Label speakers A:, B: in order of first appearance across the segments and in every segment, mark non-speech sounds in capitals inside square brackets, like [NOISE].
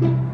A: 展现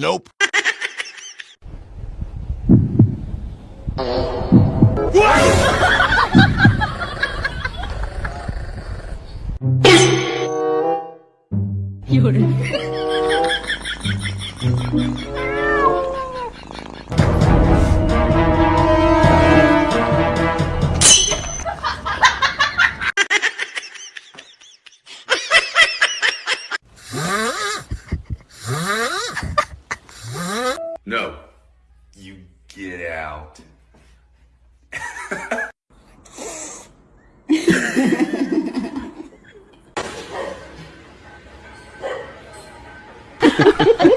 B: Nope. [LAUGHS] You're... [LAUGHS]
C: No. You get out.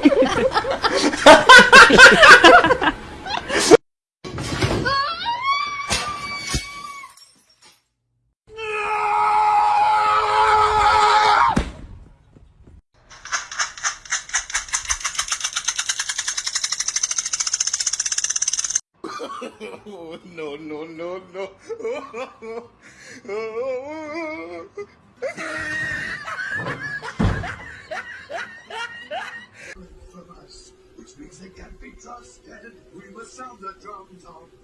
C: [LAUGHS]
B: No, no, no, no.
D: from us, which means they can't be trusted. We must sound the drums war.